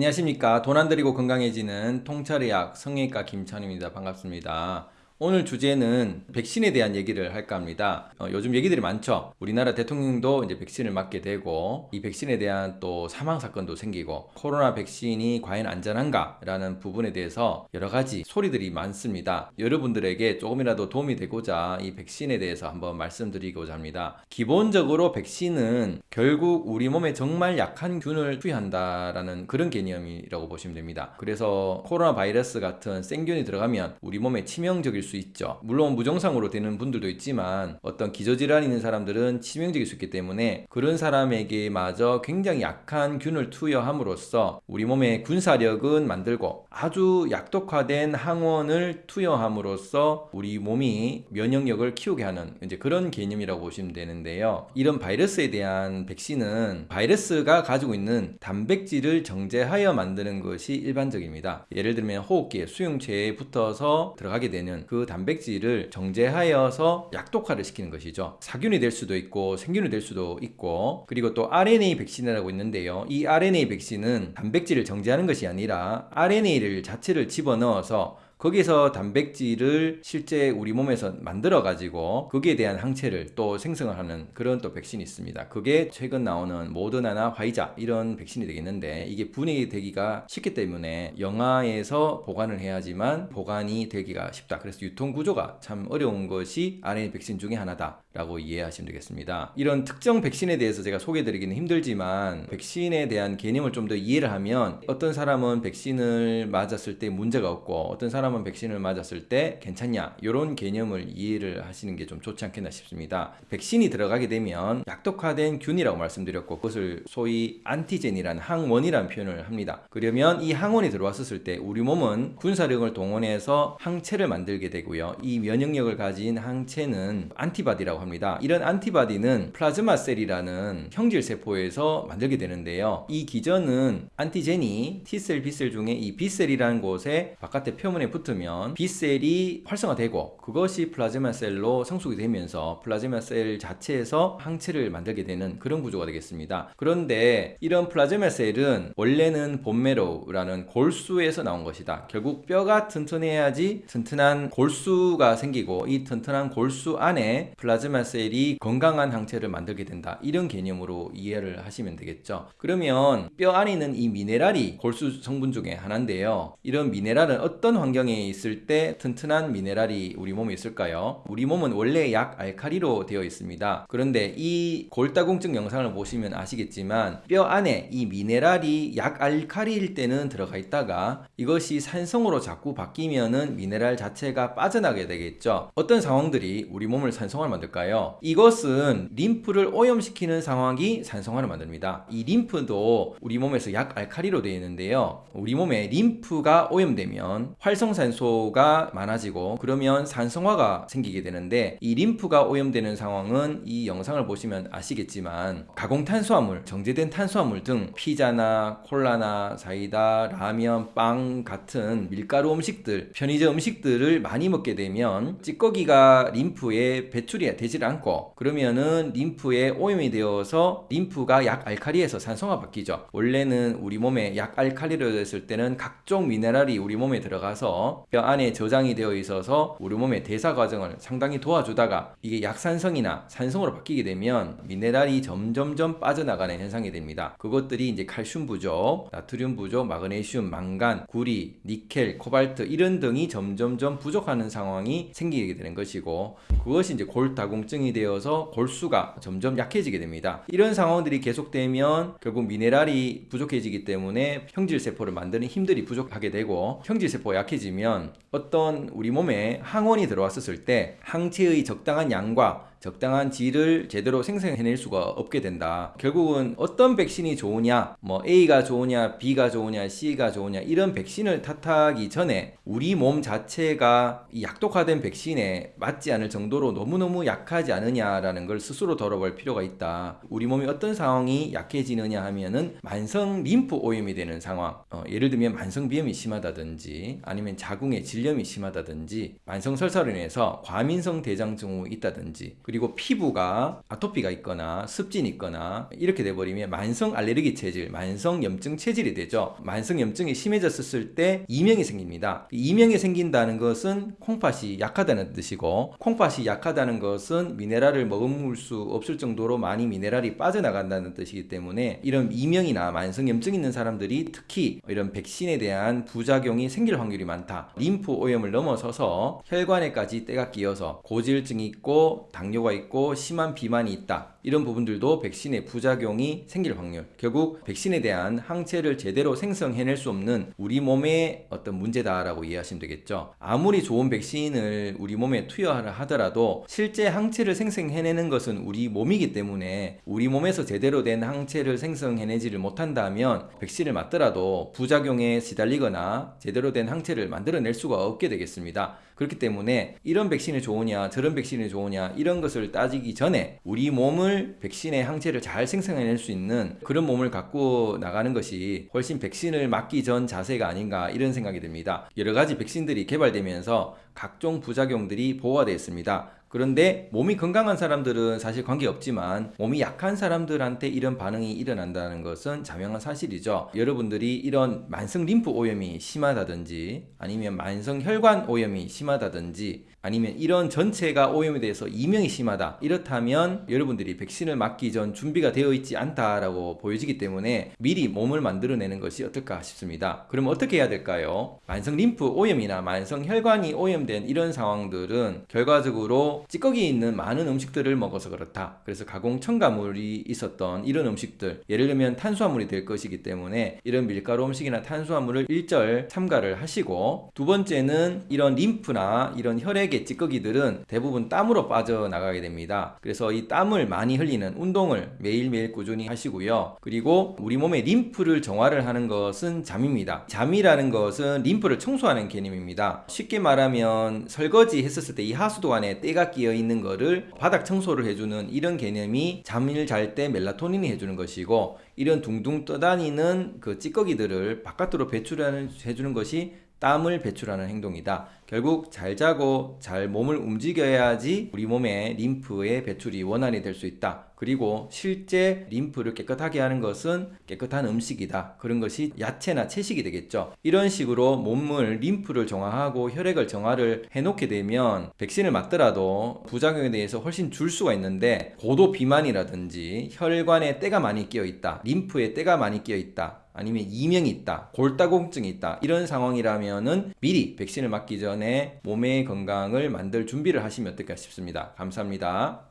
안녕하십니까. 돈 안 들이고 건강해지는 통찰의학 성형외과 김찬입니다. 반갑습니다 오늘 주제는 백신에 대한 얘기를 할까 합니다. 어, 요즘 얘기들이 많죠. 우리나라 대통령도 이제 백신을 맞게 되고 이 백신에 대한 또 사망 사건도 생기고 코로나 백신이 과연 안전한가 라는 부분에 대해서 여러 가지 소리들이 많습니다. 여러분들에게 조금이라도 도움이 되고자 이 백신에 대해서 한번 말씀드리고자 합니다. 기본적으로 백신은 결국 우리 몸에 정말 약한 균을 투여한다 라는 그런 개념이라고 보시면 됩니다. 그래서 코로나 바이러스 같은 생균이 들어가면 우리 몸에 치명적일 수 있죠. 물론 무증상으로 되는 분들도 있지만 어떤 기저질환 있는 사람들은 치명적일 수 있기 때문에 그런 사람에게 마저 굉장히 약한 균을 투여함으로써 우리 몸의 군사력은 만들고 아주 약독화된 항원을 투여함으로써 우리 몸이 면역력을 키우게 하는 이제 그런 개념이라고 보시면 되는데요. 이런 바이러스에 대한 백신은 바이러스가 가지고 있는 단백질을 정제하여 만드는 것이 일반적입니다. 예를 들면 호흡기에 수용체에 붙어서 들어가게 되는 그 단백질을 정제하여서 약독화를 시키는 것이죠. 사균이 될 수도 있고 생균이 될 수도 있고 그리고 또 RNA 백신이라고 있는데요. 이 RNA 백신은 단백질을 정제하는 것이 아니라 RNA를 자체를 집어넣어서 거기서 단백질을 실제 우리 몸에서 만들어 가지고 거기에 대한 항체를 또 생성을 하는 그런 또 백신이 있습니다. 그게 최근 나오는 모더나나 화이자 이런 백신이 되겠는데 이게 분해이 되기가 쉽기 때문에 영아에서 보관을 해야지만 보관이 되기가 쉽다. 그래서 유통 구조가 참 어려운 것이 RNA 백신 중에 하나다. 라고 이해하시면 되겠습니다. 이런 특정 백신에 대해서 제가 소개해드리기는 힘들지만 백신에 대한 개념을 좀 더 이해를 하면 어떤 사람은 백신을 맞았을 때 문제가 없고 어떤 사람은 백신을 맞았을 때 괜찮냐 이런 개념을 이해를 하시는 게 좀 좋지 않겠나 싶습니다. 백신이 들어가게 되면 약독화된 균이라고 말씀드렸고 그것을 소위 안티젠이라는 항원이라는 표현을 합니다. 그러면 이 항원이 들어왔을 때 우리 몸은 군사력을 동원해서 항체를 만들게 되고요. 이 면역력을 가진 항체는 antibody라고 합니다. 이런 antibody는 plasma cell이라는 형질 세포에서 만들게 되는데요. 이 기전은 안티젠이 T셀, B셀 중에 이 B셀이라는 곳에 바깥에 표면에 붙으면 B cell이 활성화되고 그것이 plasma cell로 성숙이 되면서 plasma cell 자체에서 항체를 만들게 되는 그런 구조가 되겠습니다. 그런데 이런 plasma cell은 원래는 bone marrow라는 골수에서 나온 것이다. 결국 뼈가 튼튼해야지 튼튼한 골수가 생기고 이 튼튼한 골수 안에 plasma cell이 건강한 항체를 만들게 된다. 이런 개념으로 이해를 하시면 되겠죠. 그러면 뼈 안에 있는 이 미네랄이 골수 성분 중에 하나인데요. 이런 미네랄은 어떤 환경에 있을 때 튼튼한 미네랄이 우리 몸에 있을까요? 우리 몸은 원래 약 알카리로 되어 있습니다. 그런데 이 골다공증 영상을 보시면 아시겠지만 뼈 안에 이 미네랄이 약 알카리일 때는 들어가 있다가 이것이 산성으로 자꾸 바뀌면은 미네랄 자체가 빠져나게 되겠죠. 어떤 상황들이 우리 몸을 산성화 만들까요? 이것은 림프를 오염시키는 상황이 산성화를 만듭니다. 이 림프도 우리 몸에서 약 알칼리로 되어 있는데요. 우리 몸에 림프가 오염되면 활성산소가 많아지고 그러면 산성화가 생기게 되는데 이 림프가 오염되는 상황은 이 영상을 보시면 아시겠지만 가공탄수화물, 정제된 탄수화물 등 피자나 콜라나 사이다, 라면, 빵 같은 밀가루 음식들, 편의점 음식들을 많이 먹게 되면 찌꺼기가 림프에 배출이 되질 않고 그러면은 림프에 오염이 되어서 림프가 약 알칼리에서 산성화 바뀌죠. 원래는 우리 몸에 약 알칼리로 됐을 때는 각종 미네랄이 우리 몸에 들어가서 뼈 안에 저장이 되어 있어서 우리 몸의 대사 과정을 상당히 도와주다가 이게 약산성이나 산성으로 바뀌게 되면 미네랄이 점점점 빠져나가는 현상이 됩니다. 그것들이 이제 칼슘 부족, 나트륨 부족, 마그네슘, 망간, 구리, 니켈, 코발트 이런 등이 점점점 부족하는 상황이 생기게 되는 것이고 그것이 이제 골다공 골다공증이 되어서 골수가 점점 약해지게 됩니다. 이런 상황들이 계속되면 결국 미네랄이 부족해지기 때문에 형질세포를 만드는 힘들이 부족하게 되고 형질세포가 약해지면 어떤 우리 몸에 항원이 들어왔을 때 항체의 적당한 양과 적당한 질을 제대로 생성해낼 수가 없게 된다. 결국은 어떤 백신이 좋으냐, 뭐 A가 좋으냐, B가 좋으냐, C가 좋으냐 이런 백신을 탓하기 전에 우리 몸 자체가 이 약독화된 백신에 맞지 않을 정도로 너무너무 약하지 않느냐라는 걸 스스로 돌아볼 필요가 있다. 우리 몸이 어떤 상황이 약해지느냐 하면은 만성 림프 오염이 되는 상황, 어, 예를 들면 만성 비염이 심하다든지 아니면 자궁의 질염이 심하다든지 만성 설사로 인해서 과민성 대장증후 있다든지 그리고 피부가 아토피가 있거나 습진이 있거나 이렇게 돼버리면 만성 알레르기 체질, 만성 염증 체질이 되죠. 만성 염증이 심해졌을 때 이명이 생깁니다. 이명이 생긴다는 것은 콩팥이 약하다는 뜻이고 콩팥이 약하다는 것은 미네랄을 머금을 수 없을 정도로 많이 미네랄이 빠져나간다는 뜻이기 때문에 이런 이명이나 만성 염증 있는 사람들이 특히 이런 백신에 대한 부작용이 생길 확률이 많다. 림프 오염을 넘어서서 혈관에까지 때가 끼어서 고지혈증이 있고 당뇨 가 있고 심한 비만이 있다. 이런 부분들도 백신의 부작용이 생길 확률. 결국 백신에 대한 항체를 제대로 생성해낼 수 없는 우리 몸의 어떤 문제다라고 이해하시면 되겠죠. 아무리 좋은 백신을 우리 몸에 투여하라 하더라도 실제 항체를 생성해내는 것은 우리 몸이기 때문에 우리 몸에서 제대로 된 항체를 생성해내지를 못한다면 백신을 맞더라도 부작용에 시달리거나 제대로 된 항체를 만들어낼 수가 없게 되겠습니다. 그렇기 때문에 이런 백신이 좋으냐 저런 백신이 좋으냐 이런 것을 따지기 전에 우리 몸을 백신의 항체를 잘 생성해낼 수 있는 그런 몸을 갖고 나가는 것이 훨씬 백신을 맞기 전 자세가 아닌가 이런 생각이 듭니다. 여러 가지 백신들이 개발되면서 각종 부작용들이 보호되어 있습니다. 그런데 몸이 건강한 사람들은 사실 관계없지만 몸이 약한 사람들한테 이런 반응이 일어난다는 것은 자명한 사실이죠. 여러분들이 이런 만성 림프 오염이 심하다든지 아니면 만성 혈관 오염이 심하다든지 아니면 이런 전체가 오염에 대해서 이명이 심하다 이렇다면 여러분들이 백신을 맞기 전 준비가 되어 있지 않다라고 보여지기 때문에 미리 몸을 만들어내는 것이 어떨까 싶습니다. 그럼 어떻게 해야 될까요? 만성 림프 오염이나 만성 혈관이 오염된 이런 상황들은 결과적으로 찌꺼기 있는 많은 음식들을 먹어서 그렇다. 그래서 가공 첨가물이 있었던 이런 음식들 예를 들면 탄수화물이 될 것이기 때문에 이런 밀가루 음식이나 탄수화물을 일절 삼가를 하시고 두 번째는 이런 림프나 이런 혈액의 찌꺼기들은 대부분 땀으로 빠져나가게 됩니다. 그래서 이 땀을 많이 흘리는 운동을 매일매일 꾸준히 하시고요. 그리고 우리 몸의 림프를 정화를 하는 것은 잠입니다. 잠이라는 것은 림프를 청소하는 개념입니다. 쉽게 말하면 설거지 했었을 때 이 하수도 안에 때가 끼어 있는 거를 바닥 청소를 해주는 이런 개념이 잠을 잘 때 멜라토닌이 해주는 것이고 이런 둥둥 떠다니는 그 찌꺼기들을 바깥으로 배출해 주는 것이 땀을 배출하는 행동이다. 결국 잘 자고 잘 몸을 움직여야지 우리 몸의 림프의 배출이 원활히 될 수 있다. 그리고 실제 림프를 깨끗하게 하는 것은 깨끗한 음식이다. 그런 것이 야채나 채식이 되겠죠. 이런 식으로 몸을 림프를 정화하고 혈액을 정화를 해놓게 되면 백신을 맞더라도 부작용에 대해서 훨씬 줄 수가 있는데 고도 비만이라든지 혈관에 때가 많이 끼어 있다. 림프에 때가 많이 끼어 있다. 아니면 이명이 있다, 골다공증이 있다 이런 상황이라면은 미리 백신을 맞기 전에 몸의 건강을 만들 준비를 하시면 어떨까 싶습니다. 감사합니다.